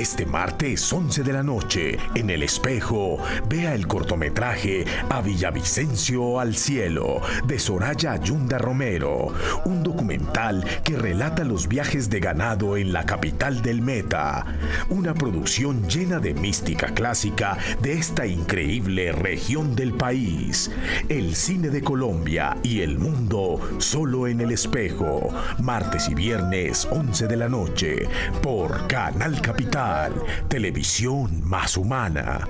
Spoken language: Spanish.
Este martes 11 de la noche, en El Espejo, vea el cortometraje A Villavicencio al Cielo de Soraya Ayunda Romero, un documental que relata los viajes de ganado en la capital del Meta, una producción llena de mística clásica de esta increíble región del país. El cine de Colombia y el mundo solo en El Espejo, martes y viernes 11 de la noche, por Canal Capital, televisión más humana.